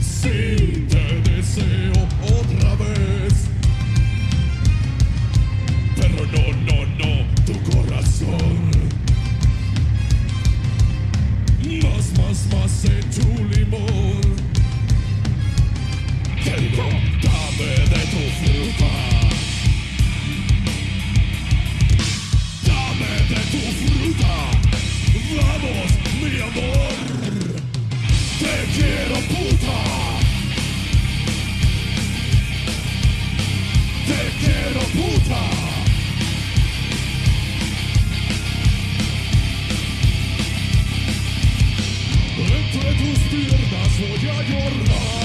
Sí, te deseo otra vez. Pero no, no, no, tu corazón. Más, más, más en tu limón. Te mayor.